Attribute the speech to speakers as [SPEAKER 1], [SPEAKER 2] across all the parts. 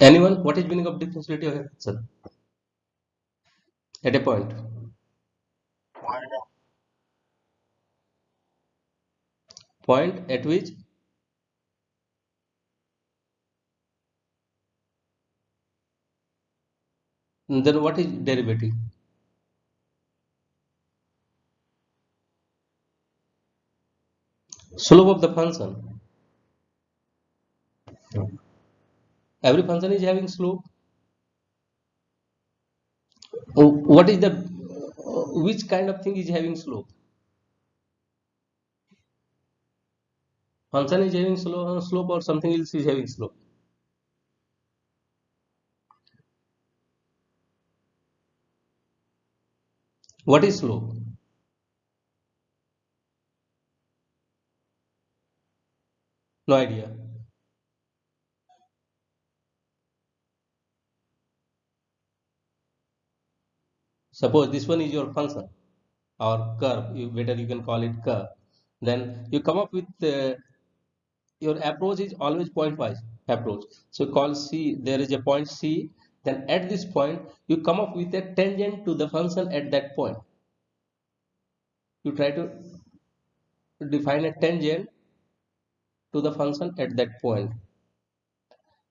[SPEAKER 1] Anyone? What is meaning of differentiability of function? At a point. Point at which then what is derivative? Slope of the function. Every function is having slope. Oh, What is the uh, which kind of thing is having slope? Function is having slope, uh, slope or something else is having slope. What is slope? No idea. Suppose this one is your function or curve, you, better you can call it curve. Then you come up with uh, your approach is always point wise approach. So call C, there is a point C. Then at this point, you come up with a tangent to the function at that point. You try to define a tangent to the function at that point.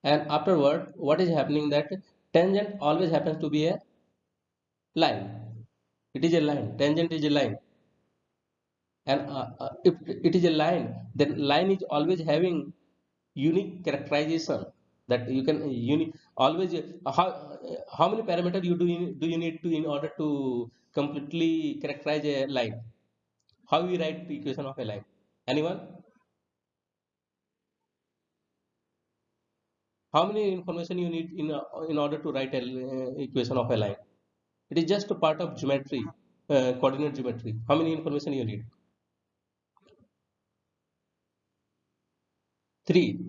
[SPEAKER 1] And afterward, what is happening that tangent always happens to be a line. It is a line. Tangent is a line. And uh, uh, if it is a line, then line is always having unique characterization that you can unique always uh, how how many parameter you do you, do you need to in order to completely characterize a line? How we write the equation of a line? Anyone? How many information you need in uh, in order to write a uh, equation of a line? It is just a part of geometry, uh, coordinate geometry. How many information you need? Three.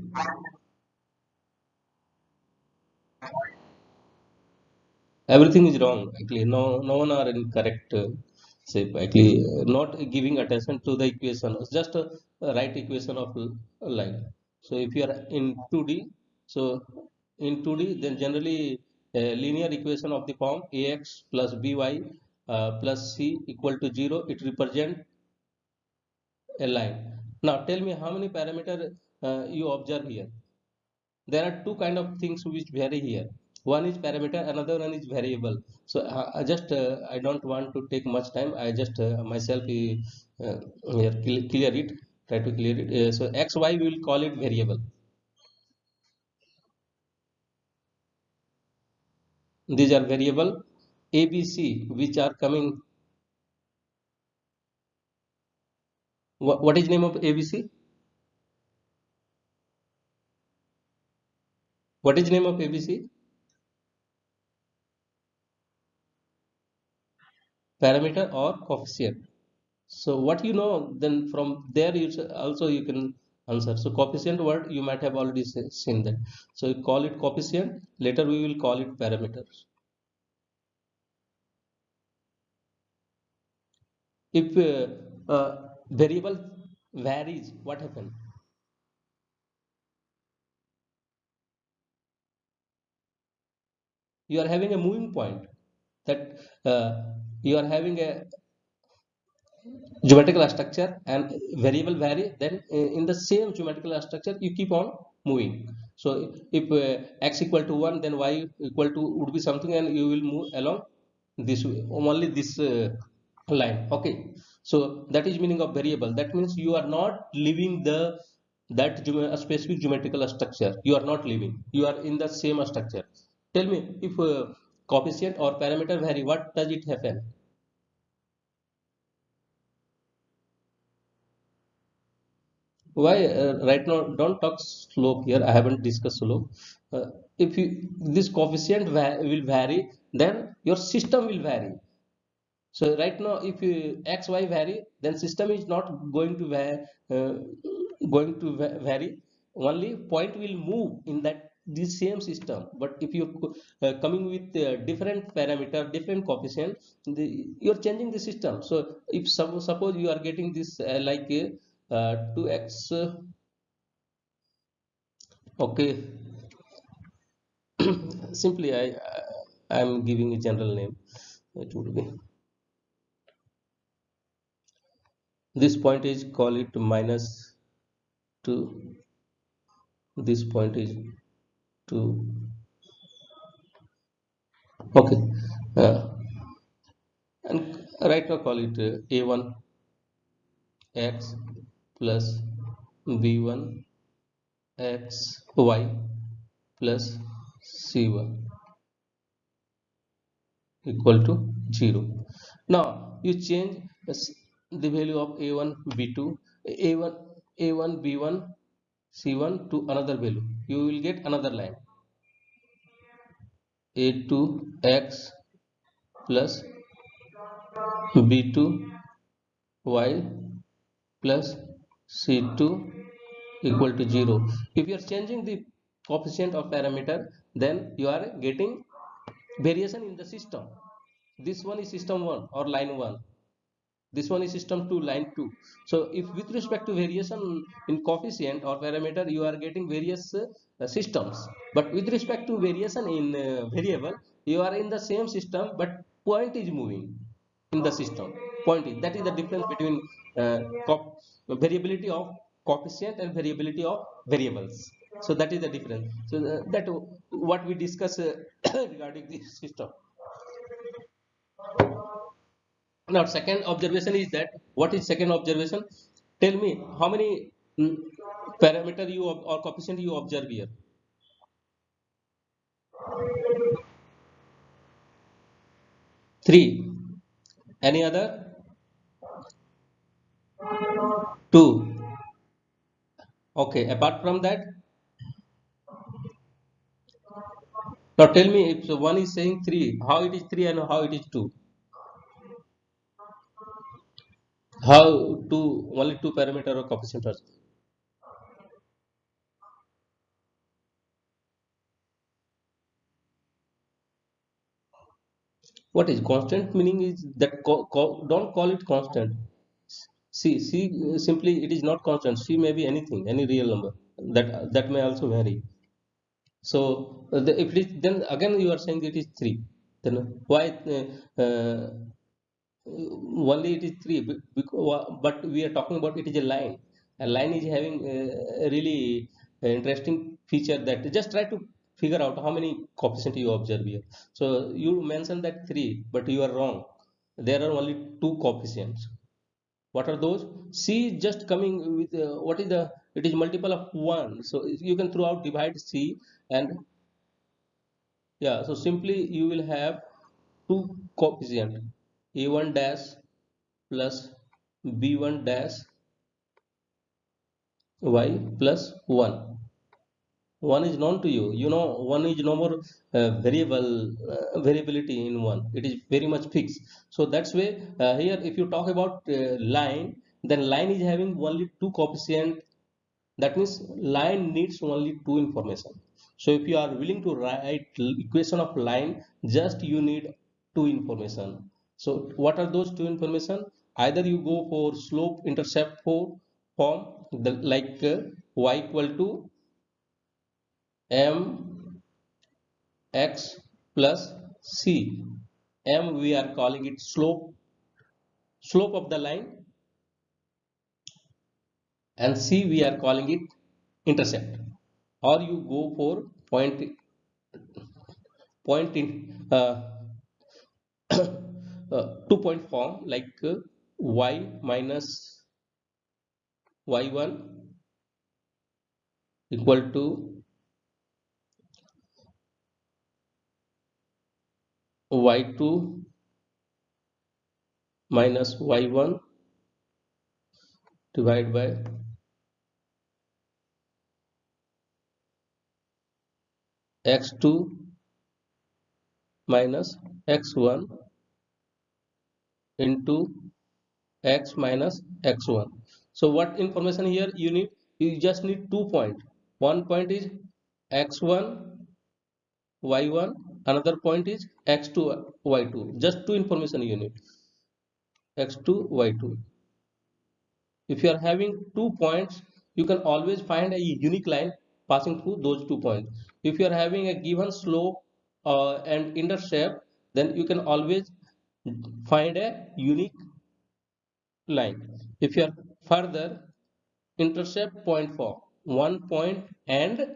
[SPEAKER 1] Everything is wrong. Actually, no, no one are incorrect. Uh, say actually, uh, not giving attention to the equation. Just a right equation of line. So if you are in 2D, so in 2D, then generally a linear equation of the form ax plus by uh, plus c equal to 0, it represent a line. Now tell me how many parameter uh, you observe here. There are two kind of things which vary here. One is parameter, another one is variable. So uh, I just uh, I don't want to take much time. I just uh, myself uh, here clear, it. Try to clear it. So x y we will call it variable. These are variable a b c which are coming. What, what is name of ABC? What is name of ABC? Parameter or coefficient. So what you know, then from there you also you can answer. So coefficient word you might have already seen that. So you call it coefficient. Later we will call it parameters. If uh, uh, variable varies, what happen? You are having a moving point that uh, you are having a geometrical structure and variable vary then uh, in the same geometrical structure you keep on moving. So if uh, x equal to 1 then y equal to would be something and you will move along this way only this uh, line. Okay. So that is meaning of variable. That means you are not leaving the that specific geometrical structure. You are not leaving. You are in the same structure. Tell me if uh, coefficient or parameter vary what does it happen why uh, right now don't talk slope here. I haven't discussed slope uh, if you this coefficient va will vary then your system will vary. So right now if you x y vary then system is not going to va uh, going to va vary. Only point will move in that the same system. But if you uh, coming with uh, different parameter different coefficient the, you're changing the system. So if some, suppose you are getting this uh, like uh, 2x uh, okay. Simply I I am giving a general name. It would be. This point is call it minus 2 this point is 2 okay. Uh, and right now call it uh, a1 x plus b1 x y plus c1 equal to 0 now you change the value of a1 b2 a1 a1 b1 c1 to another value. You will get another line. A2 x plus b2 y plus c2 equal to 0 if you are changing the coefficient of parameter then you are getting variation in the system. This one is system 1 or line 1 this one is system 2 line 2 so if with respect to variation in coefficient or parameter you are getting various uh, systems. But with respect to variation in uh, variable you are in the same system but point is moving in the system. Point is that is the difference between uh, variability of coefficient and variability of variables. So that is the difference. So uh, that what we discuss uh, regarding this system. Now second observation is that what is second observation? Tell me how many mm, parameter you or coefficient you observe here? Three any other? Two. Okay apart from that? Now tell me if one is saying three. How it is three and how it is two? How to only two parameter or coefficient are what is constant meaning is that don't call it constant. See see simply it is not constant. C may be anything any real number that that may also vary. So the, if it is then again you are saying it is 3 then why uh, uh, only it is 3 because, but we are talking about it is a line. A line is having a really interesting feature that just try to figure out how many coefficient you observe here. So you mentioned that 3 but you are wrong. There are only two coefficients. What are those? C is just coming with uh, what is the it is multiple of 1 so you can throw out divide c and yeah so simply you will have two coefficient a1 dash plus b1 dash y plus 1 one is known to you. You know one is no more uh, variable uh, variability in one. It is very much fixed. So that's way uh, here if you talk about uh, line then line is having only two coefficient. That means line needs only two information. So if you are willing to write equation of line just you need two information. So what are those two information? Either you go for slope intercept for form the, like uh, y equal to m x plus c. M we are calling it slope slope of the line. And c we are calling it intercept. Or you go for point point in uh, uh, two point form like uh, y minus y1 equal to y2 minus y1 divided by x2 minus x1 into x minus x1 so what information here you need? You just need two point. One point is x1 y1 another point is x2 y2 just two information need x2 y2 if you are having two points you can always find a unique line passing through those two points. If you are having a given slope uh, and intercept, then you can always find a unique line. If you are further intercept point for one point and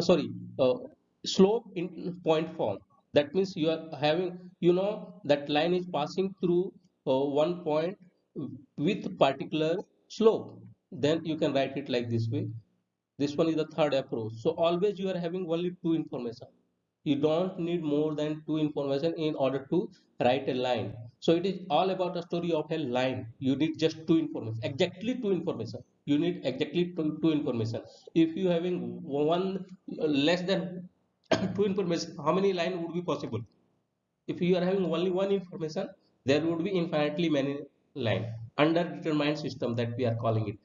[SPEAKER 1] sorry uh, slope in point form. That means you are having you know that line is passing through uh, one point with particular slope. Then you can write it like this way. This one is the third approach. So always you are having only two information. You don't need more than two information in order to write a line. So it is all about a story of a line. You need just two information exactly two information you need exactly two, two information. If you having one less than two information how many line would be possible? If you are having only one information there would be infinitely many line under determined system that we are calling it.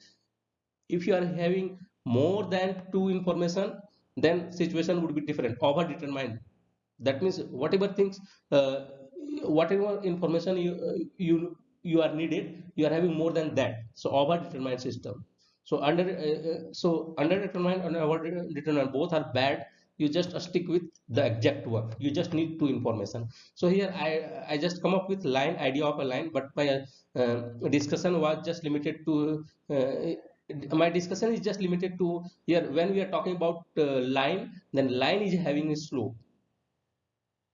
[SPEAKER 1] If you are having more than two information then situation would be different over determined that means whatever things uh, whatever information you uh, you you are needed you are having more than that. So over determined system so under uh, uh so under determined and over determined both are bad. You just stick with the exact one you just need two information. So here i i just come up with line idea of a line but my uh, discussion was just limited to uh, my discussion is just limited to here. When we are talking about uh, line then line is having a slope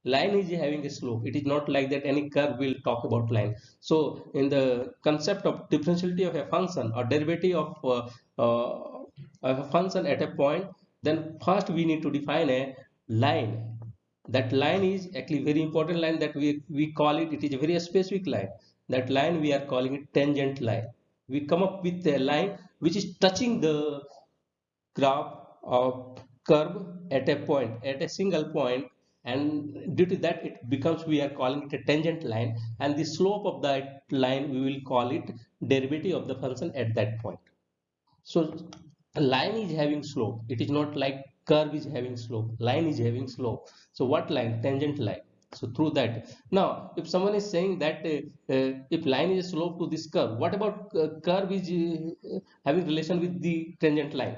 [SPEAKER 1] line is having a slope. It is not like that any curve will talk about line. So in the concept of differentiability of a function or derivative of, uh, uh, a function at a point then first we need to define a line. That line is actually very important line that we we call it. It is a very specific line. That line we are calling it tangent line. We come up with a line which is touching the graph of curve at a point at a single point and due to that it becomes we are calling it a tangent line. And the slope of that line we will call it derivative of the function at that point. So line is having slope. It is not like curve is having slope. Line is having slope. So what line? Tangent line. So through that. Now if someone is saying that uh, uh, if line is a slope to this curve what about uh, curve is uh, having relation with the tangent line?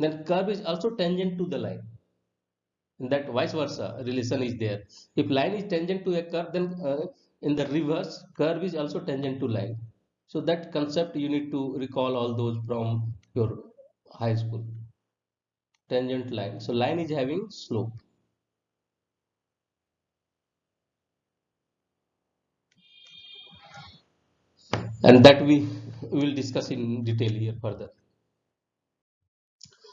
[SPEAKER 1] Then curve is also tangent to the line that vice versa relation is there. If line is tangent to a curve then uh, in the reverse curve is also tangent to line. So that concept you need to recall all those from your high school. Tangent line. So line is having slope. And that we will discuss in detail here further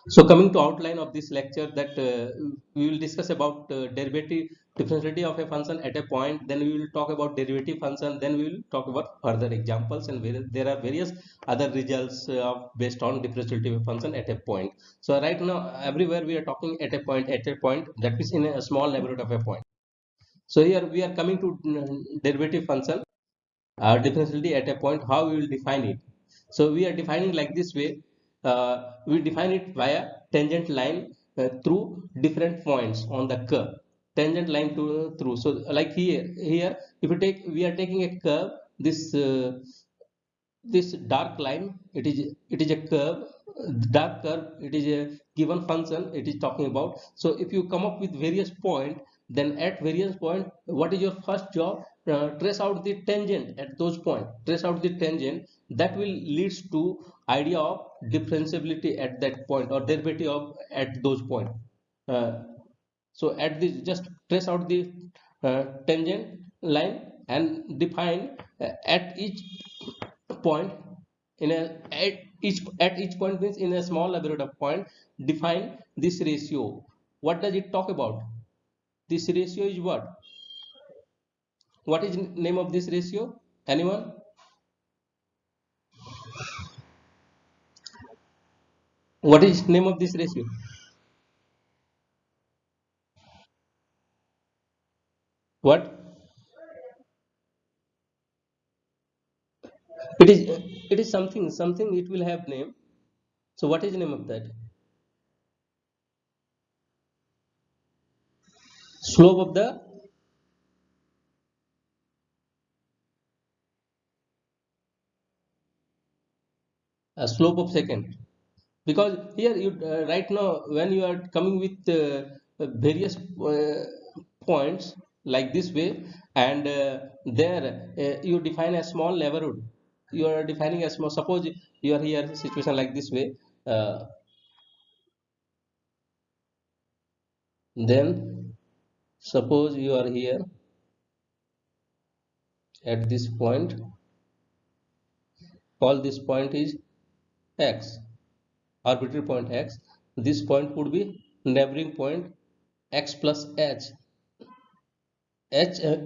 [SPEAKER 1] so coming to outline of this lecture that uh, we will discuss about uh, derivative differentiability of a function at a point then we will talk about derivative function then we will talk about further examples and there are various other results uh, based on differentiability of function at a point. So right now everywhere we are talking at a point at a point that is in a small neighborhood of a point. So here we are coming to uh, derivative function uh, differentiability at a point how we will define it. So we are defining like this way uh, we define it via tangent line uh, through different points on the curve. Tangent line to through. So like here here if you take we are taking a curve this uh, this dark line it is it is a curve. Dark curve it is a given function it is talking about. So if you come up with various point then at various point what is your first job? Uh, trace out the tangent at those point. Trace out the tangent that will leads to idea of differentiability at that point or derivative of at those point. Uh, so at this just trace out the uh, tangent line and define uh, at each point in a at each at each point means in a small of point define this ratio. What does it talk about? This ratio is what? What is name of this ratio? Anyone what is name of this ratio? What? It is it is something something it will have name. So what is the name of that? Slope of the a slope of secant. Because here you uh, right now when you are coming with uh, various uh, points like this way and uh, there uh, you define a small neighborhood. You are defining a small suppose you are here situation like this way then suppose you are here at this point. Call this point is x arbitrary point x. This point would be neighboring point x plus h. H uh,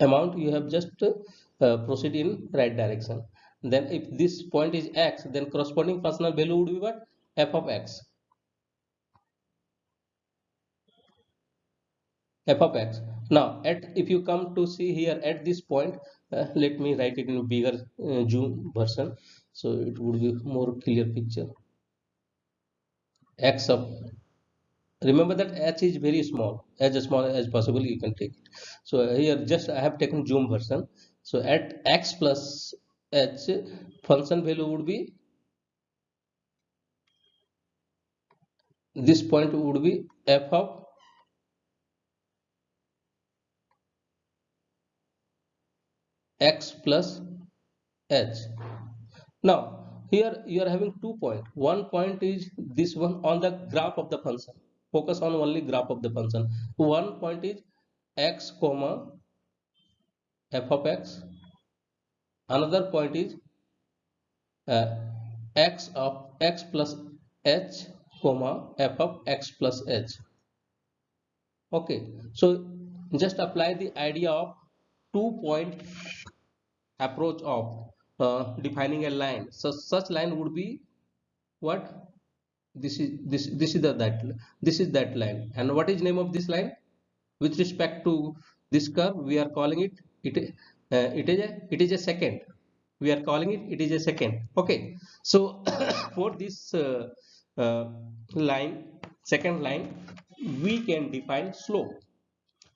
[SPEAKER 1] amount you have just uh, proceed in right direction. Then if this point is x then corresponding functional value would be what? f of x. f of x. Now at if you come to see here at this point uh, let me write it in bigger uh, zoom version so it would be more clear picture. X of remember that h is very small. As small as possible you can take it. So here just i have taken zoom version so at x plus h function value would be this point would be f of x plus h now here you are having two point. One point is this one on the graph of the function. Focus on only graph of the function. One point is x comma f of x. Another point is uh, x of x plus h comma f of x plus h. Okay so just apply the idea of two point approach of uh, defining a line. So such line would be what? This is this this is the that this is that line. And what is name of this line? With respect to this curve we are calling it it uh, it is a it is a secant we are calling it it is a secant. Okay. So for this uh, uh, line secant line we can define slope.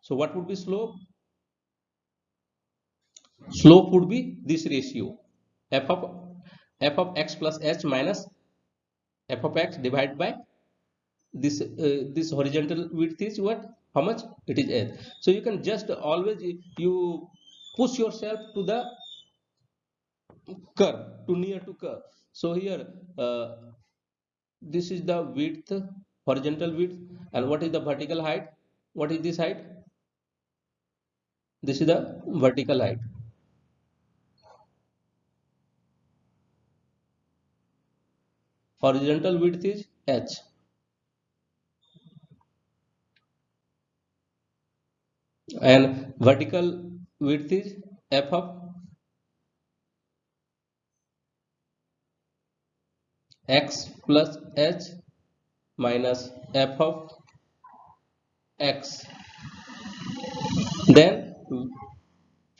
[SPEAKER 1] So what would be slope? Slope would be this ratio f of f of x plus h minus f of x divided by this uh, this horizontal width is what? How much? It is h. So you can just always you push yourself to the curve to near to curve. So here uh, this is the width horizontal width and what is the vertical height? What is this height? This is the vertical height horizontal width is h. And vertical width is f of x plus h minus f of x. Then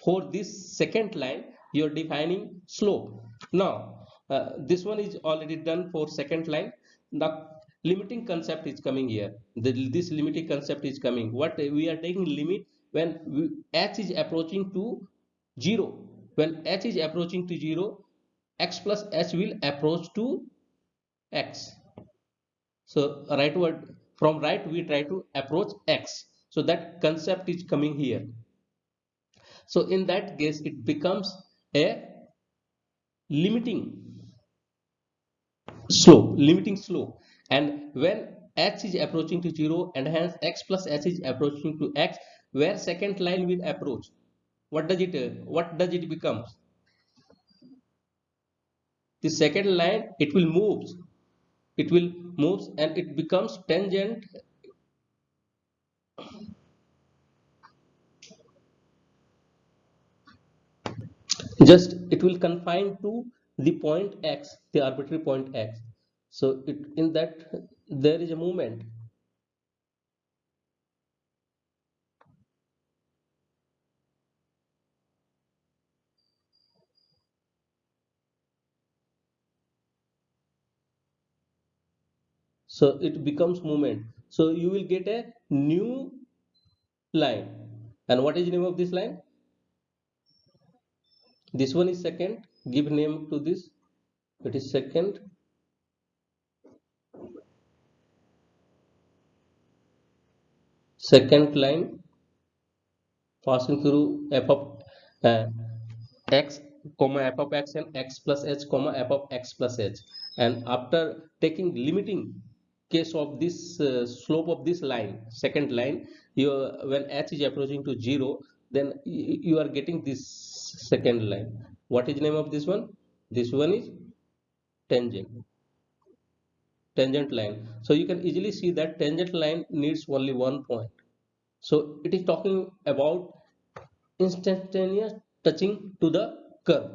[SPEAKER 1] for this secant line you are defining slope. Now uh, this one is already done for secant line. The limiting concept is coming here. The, this limiting concept is coming. What we are taking limit when we, h is approaching to 0 when h is approaching to 0 x plus h will approach to x. So rightward from right we try to approach x. So that concept is coming here. So in that case it becomes a limiting slope limiting slope and when h is approaching to 0 and hence x plus h is approaching to x where secant line will approach. What does it what does it becomes the secant line it will move. It will moves and it becomes tangent just it will confine to the point x the arbitrary point x. So it in that there is a movement so it becomes movement so you will get a new line. And what is the name of this line this one is secant. Give name to this. It is secant. Secant line. Passing through f of uh, x comma f of x and x plus h comma f of x plus h. And after taking limiting case of this uh, slope of this line secant line you when h is approaching to 0 then you are getting this second line. What is name of this one? This one is tangent. Tangent line. So you can easily see that tangent line needs only one point. So it is talking about instantaneous touching to the curve.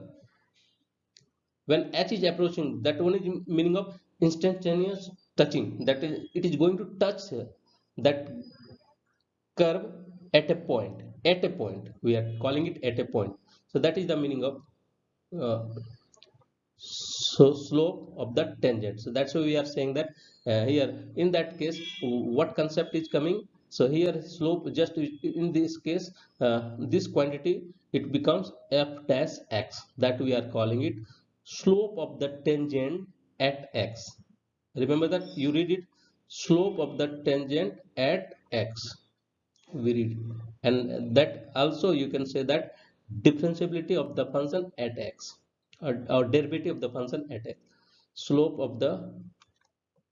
[SPEAKER 1] When h is approaching that one is meaning of instantaneous touching. That is it is going to touch that curve at a point at a point we are calling it at a point. So that is the meaning of uh, so slope of the tangent. So that's why we are saying that uh, here in that case what concept is coming? So here slope just in this case uh, this quantity it becomes f dash x that we are calling it slope of the tangent at x. Remember that you read it slope of the tangent at x. We read and that also you can say that differentiability of the function at x or, or derivative of the function at x slope of the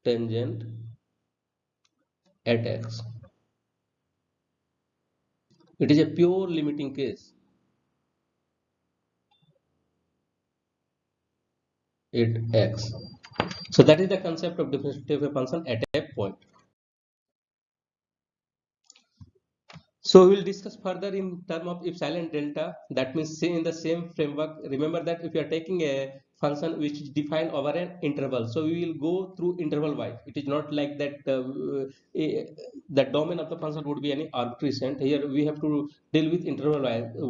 [SPEAKER 1] tangent at x. It is a pure limiting case. It x. So that is the concept of differentiability of a function at a point So we will discuss further in term of epsilon delta. That means in the same framework. Remember that if you are taking a function which is defined over an interval, so we will go through interval wise. It is not like that uh, the domain of the function would be any arbitrary set. Here we have to deal with interval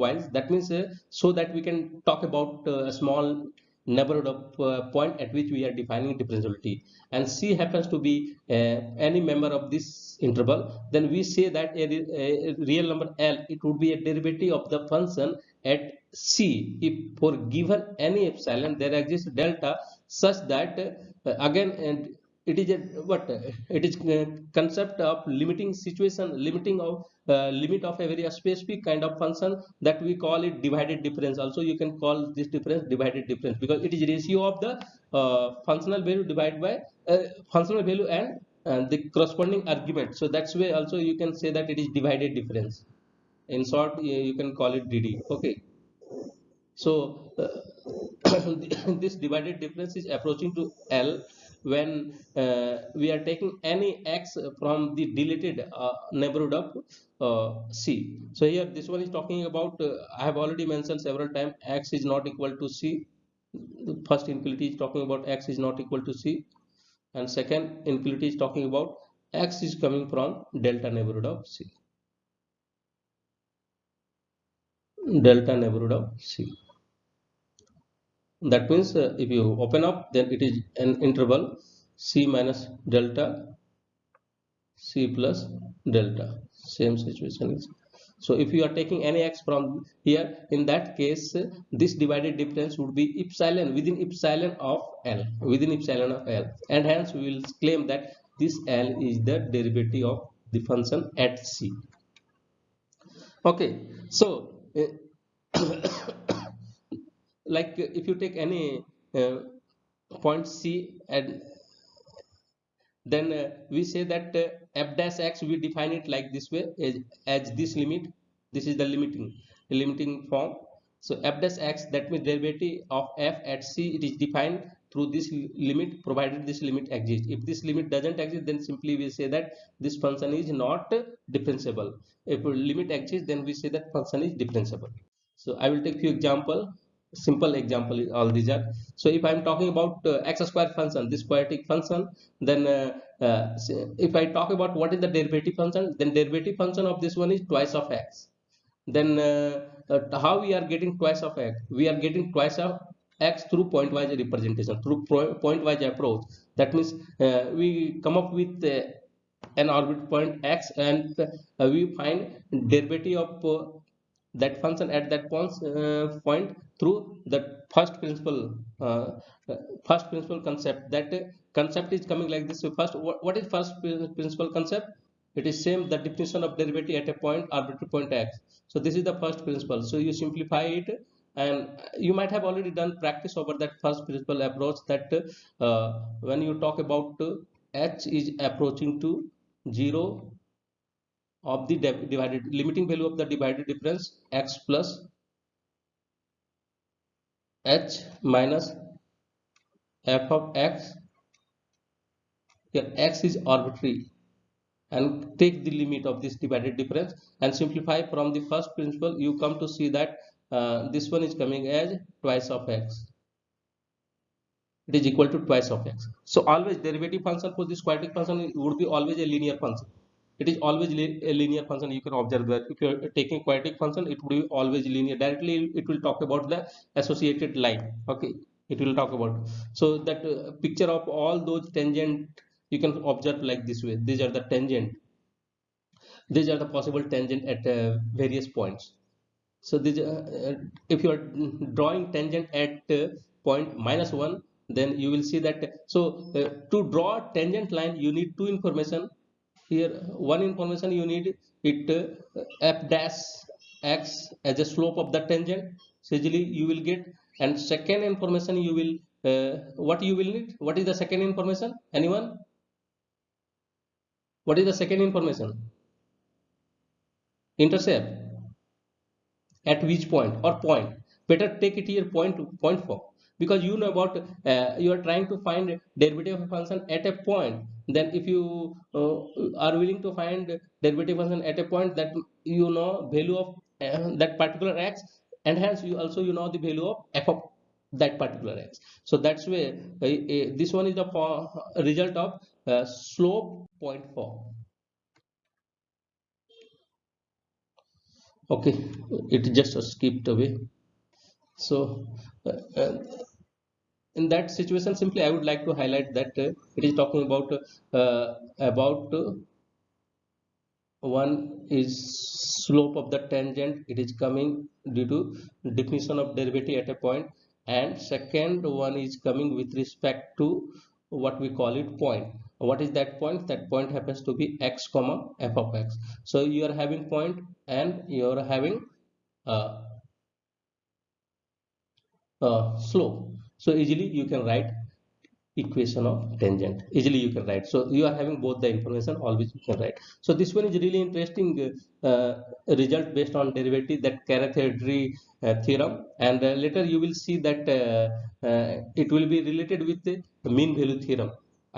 [SPEAKER 1] wise. That means uh, so that we can talk about uh, a small neighborhood of uh, point at which we are defining differentiability and c happens to be uh, any member of this interval then we say that a, a, real number l it would be a derivative of the function at c. If for given any epsilon there exists delta such that uh, again and it is a what it is concept of limiting situation limiting of uh, limit of a very specific kind of function that we call it divided difference. Also you can call this difference divided difference because it is ratio of the uh, functional value divided by uh, functional value and, and the corresponding argument. So that's why also you can say that it is divided difference. In short you can call it dd okay. So uh, this divided difference is approaching to l when uh, we are taking any x from the deleted uh, neighborhood of uh, c. So here this one is talking about i have already mentioned several times x is not equal to c. The first inequality is talking about x is not equal to c. And second inequality is talking about x is coming from delta neighborhood of c. Delta neighborhood of c that means uh, if you open up then it is an interval c minus delta c plus delta. Same situation is. So if you are taking any x from here in that case this divided difference would be epsilon within epsilon of l within epsilon of l. And hence we will claim that this l is the derivative of the function at c. Okay. So like if you take any uh, point c and then uh, we say that uh, f dash x we define it like this way as, as this limit this is the limiting the limiting form. So f dash x that means derivative of f at c it is defined through this limit provided this limit exists. If this limit doesn't exist then simply we say that this function is not differentiable. If limit exists then we say that function is differentiable. So i will take few example simple example all these are. So if i'm talking about uh, x square function this quadratic function then uh, uh, if i talk about what is the derivative function then derivative function of this one is twice of x. Then uh, uh, how we are getting twice of x? We are getting twice of x through pointwise representation through pointwise approach. That means uh, we come up with an orbit point x and we find derivative of that function at that point, uh, point through the first principle uh, first principle concept. That concept is coming like this. So first what, what is first principle concept? It is same the definition of derivative at a point arbitrary point x. So this is the first principle. So you simplify it and you might have already done practice over that first principle approach that uh, when you talk about h is approaching to 0 of the divided limiting value of the divided difference x plus h minus f of x. Here x is arbitrary and take the limit of this divided difference and simplify from the first principle you come to see that uh, this one is coming as twice of x. It is equal to twice of x. So always derivative function for this quadratic function would be always a linear function it is always a linear function. You can observe that. If you are taking quadratic function it would be always linear. Directly it will talk about the associated line. Okay. It will talk about. So that uh, picture of all those tangent you can observe like this way. These are the tangent. These are the possible tangent at uh, various points. So this, uh, if you are drawing tangent at uh, point minus 1 then you will see that so uh, to draw tangent line you need two information here one information you need it uh, f dash x as a slope of the tangent so usually you will get. And second information you will uh, what you will need? What is the second information? Anyone? What is the second information? Intercept. At which point? Or point? Better take it here point four. Because you know about uh, you are trying to find derivative of a function at a point then if you uh, are willing to find derivative function at a point that you know value of uh, that particular x and hence you also you know the value of f of that particular x. So that's where uh, uh, this one is the result of uh, slope point four. Okay it just skipped away. So uh, in that situation simply i would like to highlight that uh, it is talking about uh, about uh, one is slope of the tangent. It is coming due to definition of derivative at a point. And second one is coming with respect to what we call it point. What is that point? That point happens to be x comma f of x. So you are having point and you are having uh, uh, slope so easily you can write equation of tangent. Easily you can write. So you are having both the information always you can write. So this one is really interesting uh, result based on derivative that Carathéodory uh, theorem. And uh, later you will see that uh, uh, it will be related with the mean value theorem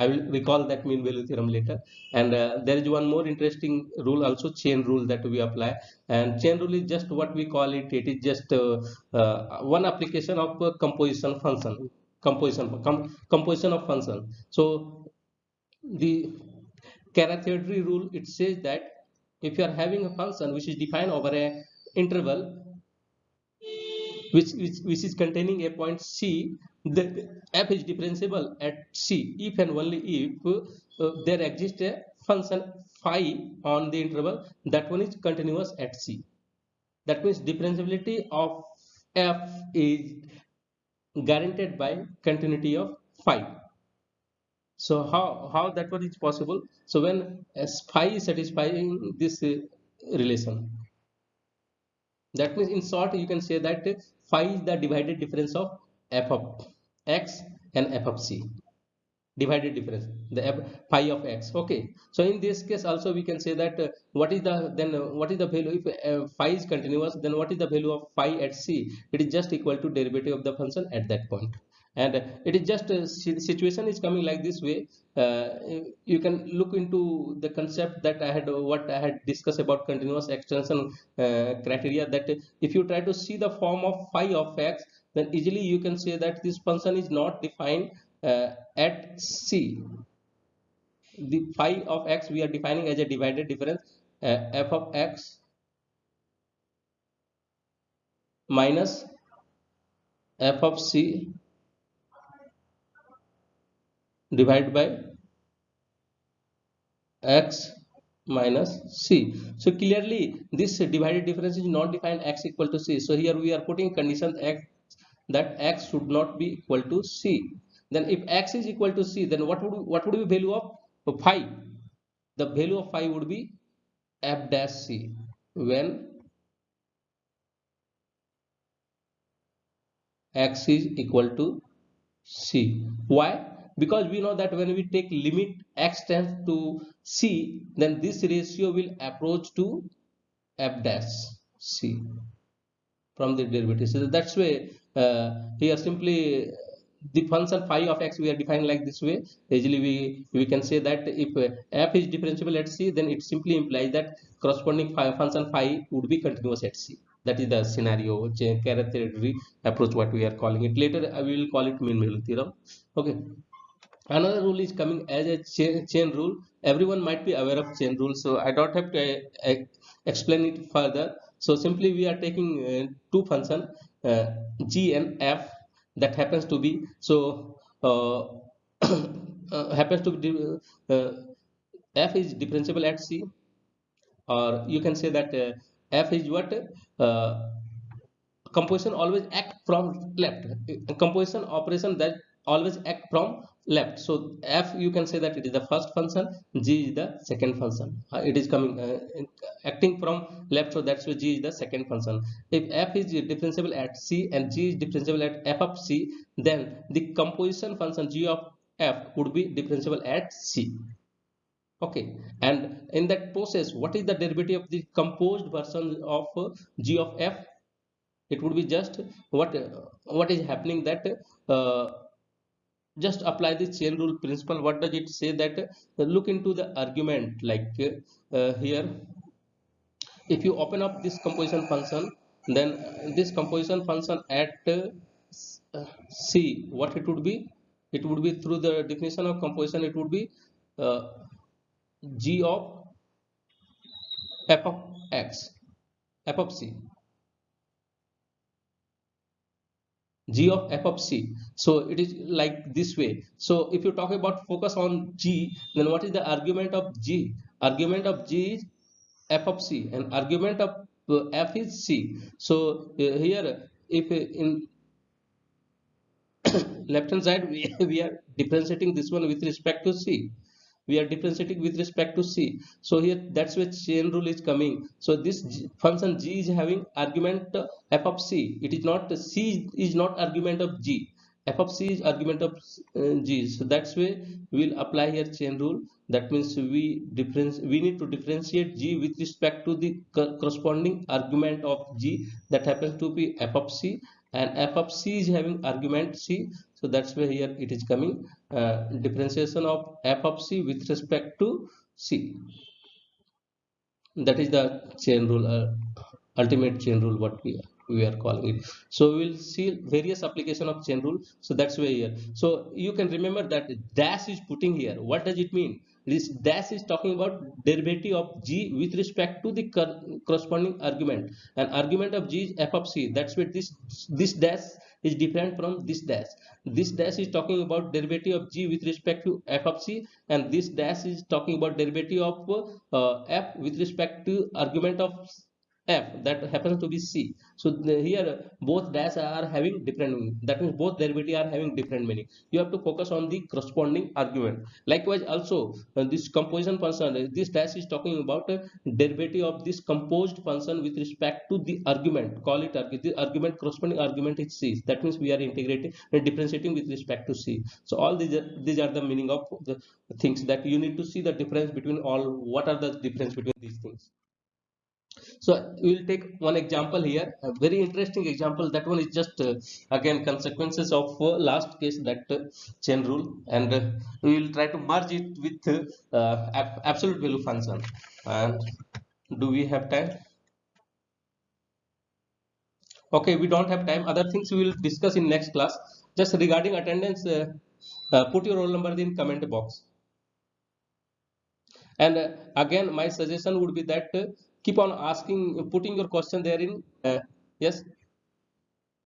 [SPEAKER 1] I will recall that mean value theorem later. And uh, there is one more interesting rule also chain rule that we apply. And chain rule is just what we call it. It is just uh, uh, one application of composition function. Composition com composition of function. So the Carathéodory rule it says that if you are having a function which is defined over a interval which, which, which is containing a point c the f is differentiable at c. If and only if uh, there exists a function phi on the interval that one is continuous at c. That means differentiability of f is guaranteed by continuity of phi. So how how that one is possible? So when s phi is satisfying this uh, relation that means in short you can say that phi is the divided difference of f of x and f of c. Divided difference. The f phi of x. Okay. So in this case also we can say that uh, what is the then uh, what is the value? If uh, phi is continuous then what is the value of phi at c? It is just equal to derivative of the function at that point and it is just a situation is coming like this way. Uh, you can look into the concept that i had what i had discussed about continuous extension uh, criteria that if you try to see the form of phi of x then easily you can say that this function is not defined uh, at c. The phi of x we are defining as a divided difference uh, f of x minus f of c divided by x minus c. So clearly this divided difference is not defined x equal to c. So here we are putting condition x that x should not be equal to c. Then if x is equal to c then what would what would be value of phi the value of phi would be f dash c. When x is equal to c. Why because we know that when we take limit x tends to c then this ratio will approach to f dash c from the derivative. So that's way uh, here simply the function phi of x we are defining like this way. Easily we we can say that if uh, f is differentiable at c then it simply implies that corresponding phi function phi would be continuous at c. That is the scenario Carathéodory approach what we are calling it. Later i will call it mean value theorem. Okay another rule is coming as a chain, chain rule. Everyone might be aware of chain rule so i don't have to uh, explain it further. So simply we are taking uh, two function uh, g and f that happens to be so uh, uh, happens to be uh, f is differentiable at c or you can say that f is what composition always act from left. Composition operation that always act from left. So f you can say that it is the first function g is the second function. Uh, it is coming uh, acting from left so that's why g is the second function. If f is differentiable at c and g is differentiable at f of c then the composition function g of f would be differentiable at c. Okay. And in that process what is the derivative of the composed version of uh, g of f? It would be just what uh, what is happening that uh, just apply the chain rule principle. What does it say that uh, look into the argument like uh, here? If you open up this composition function then this composition function at uh, c what it would be? It would be through the definition of composition it would be uh, g of f of x f of c g of f of c so it is like this way. So if you talk about focus on g then what is the argument of g? Argument of g is f of c and argument of uh, f is c. So uh, here if in left hand side we, we are differentiating this one with respect to c we are differentiating with respect to c. So here that's where chain rule is coming. So this g, function g is having argument f of c. It is not c is not argument of g. F of c is argument of uh, g. So that's way we will apply here chain rule. That means we difference we need to differentiate g with respect to the corresponding argument of g. That happens to be f of c. And f of c is having argument c. So that's why here it is coming uh, differentiation of f of c with respect to c. That is the chain rule uh, ultimate chain rule what we are we are calling it. So we will see various application of chain rule. So that's why here. So you can remember that dash is putting here. What does it mean? This dash is talking about derivative of g with respect to the corresponding argument. And argument of g is f of c that's where this this dash is different from this dash. This dash is talking about derivative of g with respect to f of c and this dash is talking about derivative of uh, f with respect to argument of f that happens to be c. So the, here both dash are having different meaning. That means both derivative are having different meaning. You have to focus on the corresponding argument. Likewise also uh, this composition function this dash is talking about uh, derivative of this composed function with respect to the argument. Call it argue the argument corresponding argument is c. That means we are integrating and differentiating with respect to c. So all these are, these are the meaning of the things that you need to see the difference between all what are the difference between these things so we will take one example here. A very interesting example. That one is just uh, again consequences of uh, last case that uh, chain rule. And uh, we will try to merge it with uh, absolute value function. And do we have time? Okay we don't have time. Other things we will discuss in next class. Just regarding attendance uh, put your roll number in comment box. And again my suggestion would be that keep on asking putting your question there in uh, yes